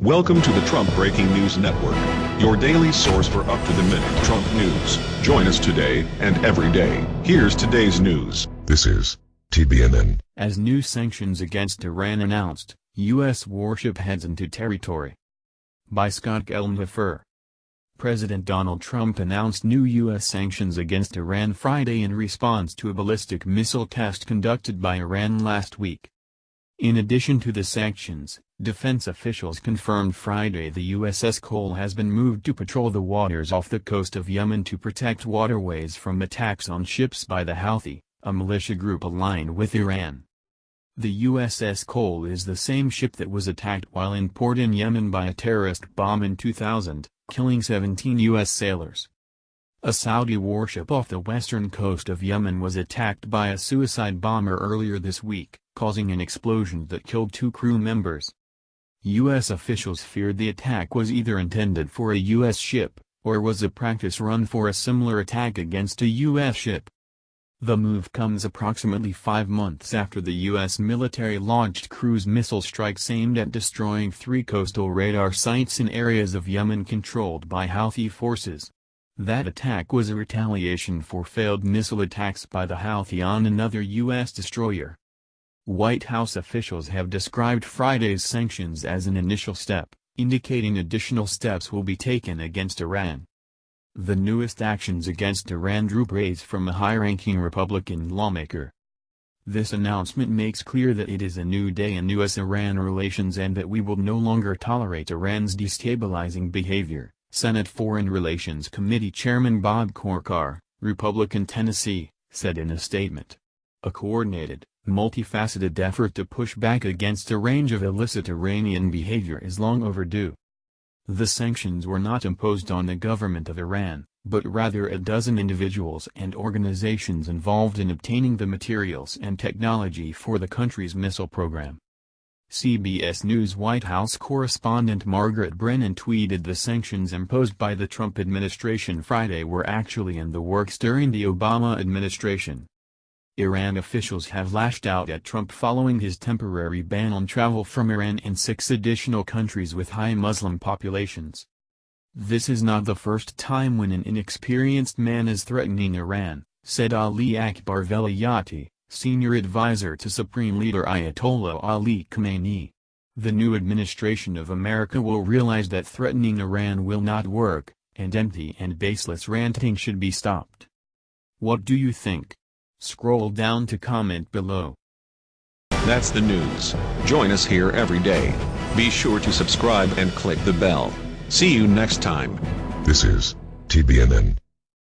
Welcome to the Trump Breaking News Network, your daily source for up-to-the-minute Trump news. Join us today and every day. Here's today's news. This is TBNN. As new sanctions against Iran announced, U.S. warship heads into territory. By Scott Gelnhofer. President Donald Trump announced new U.S. sanctions against Iran Friday in response to a ballistic missile test conducted by Iran last week. In addition to the sanctions, defense officials confirmed Friday the USS Cole has been moved to patrol the waters off the coast of Yemen to protect waterways from attacks on ships by the Houthi, a militia group aligned with Iran. The USS Cole is the same ship that was attacked while in port in Yemen by a terrorist bomb in 2000, killing 17 U.S. sailors. A Saudi warship off the western coast of Yemen was attacked by a suicide bomber earlier this week causing an explosion that killed two crew members. U.S. officials feared the attack was either intended for a U.S. ship, or was a practice run for a similar attack against a U.S. ship. The move comes approximately five months after the U.S. military launched cruise missile strikes aimed at destroying three coastal radar sites in areas of Yemen controlled by Houthi forces. That attack was a retaliation for failed missile attacks by the Houthi on another U.S. destroyer. White House officials have described Friday's sanctions as an initial step, indicating additional steps will be taken against Iran. The newest actions against Iran drew praise from a high-ranking Republican lawmaker. This announcement makes clear that it is a new day in U.S.-Iran relations and that we will no longer tolerate Iran's destabilizing behavior, Senate Foreign Relations Committee Chairman Bob Corker, Republican Tennessee, said in a statement. A coordinated, multifaceted effort to push back against a range of illicit Iranian behavior is long overdue. The sanctions were not imposed on the government of Iran, but rather a dozen individuals and organizations involved in obtaining the materials and technology for the country's missile program. CBS News White House correspondent Margaret Brennan tweeted the sanctions imposed by the Trump administration Friday were actually in the works during the Obama administration. Iran officials have lashed out at Trump following his temporary ban on travel from Iran and six additional countries with high Muslim populations. This is not the first time when an inexperienced man is threatening Iran, said Ali Akbar Velayati, senior advisor to Supreme Leader Ayatollah Ali Khamenei. The new administration of America will realize that threatening Iran will not work, and empty and baseless ranting should be stopped. What do you think? Scroll down to comment below. That's the news. Join us here every day. Be sure to subscribe and click the bell. See you next time. This is TBNN.